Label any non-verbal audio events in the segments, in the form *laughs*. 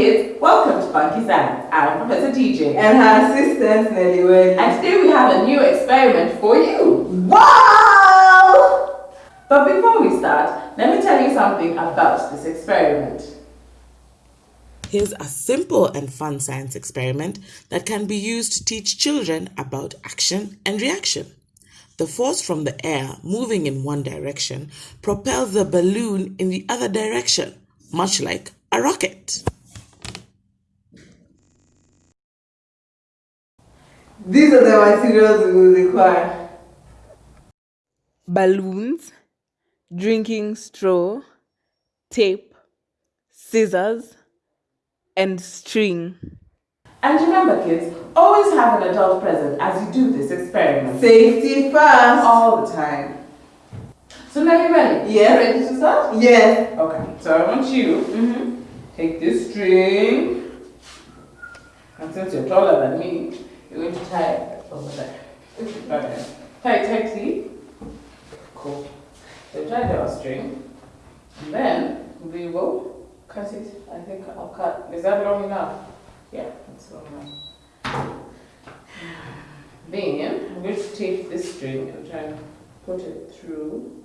kids, welcome to Funky Science. I'm Professor DJ. And her assistant Nelly Welly. And today we have a new experiment for you. Wow! But before we start, let me tell you something about this experiment. Here's a simple and fun science experiment that can be used to teach children about action and reaction. The force from the air moving in one direction propels the balloon in the other direction, much like a rocket. These are the materials we will require. balloons, drinking straw, tape, scissors, and string. And remember kids, always have an adult present as you do this experiment. Safety first. All the time. So now you're ready? Yeah. Ready to start? Yes. Okay, so I want you Mm-hmm. take this string, and since you're taller than me, you're going to tie it over there. Okay. Tie it tightly. Cool. So tie the string, and then we will cut it. I think I'll cut. Is that long enough? Yeah, that's long enough. Then I'm going to take this string and try and put it through.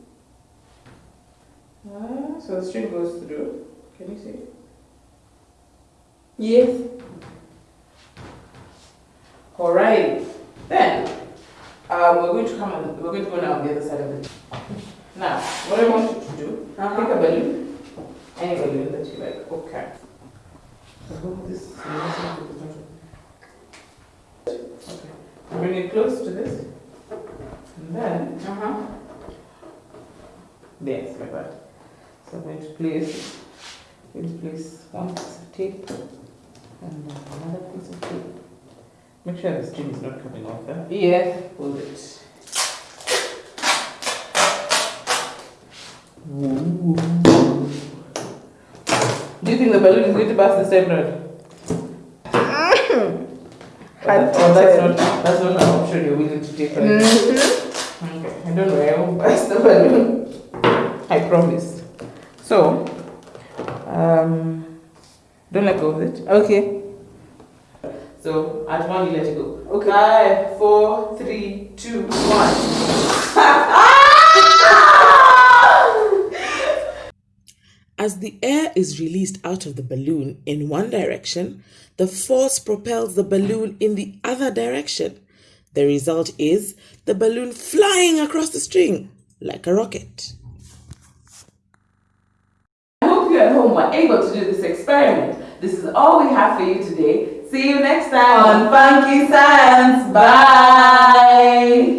Ah, so the string goes through. Can you see? Yes. Alright. Then um, we're going to come on. We're going to go now on the other side of it. *laughs* Now, what I want you to do, Uh-huh. pick a balloon, any balloon that you like. Okay. So hold this. Okay. Bring it close to this, and then Uh-huh. Yes, like that. So I'm going to place, going to place one piece of tape and then another piece of tape. Make sure the string is not coming off there. Yeah, Hold it. Do you think the balloon is going to pass the same road? *coughs* Oh, oh, that's not that's not an option you're willing to take. Right? Okay, I don't worry, I won't *laughs* pass the balloon. I promise. So, um, don't let go of it. Okay. So, at one, you let it go. Okay. Five, four, three, two, one. *laughs* As the air is released out of the balloon in one direction, the force propels the balloon in the other direction. The result is the balloon flying across the string like a rocket. I hope you at home were able to do this experiment. This is all we have for you today. See you next time On Funky Science. Bye.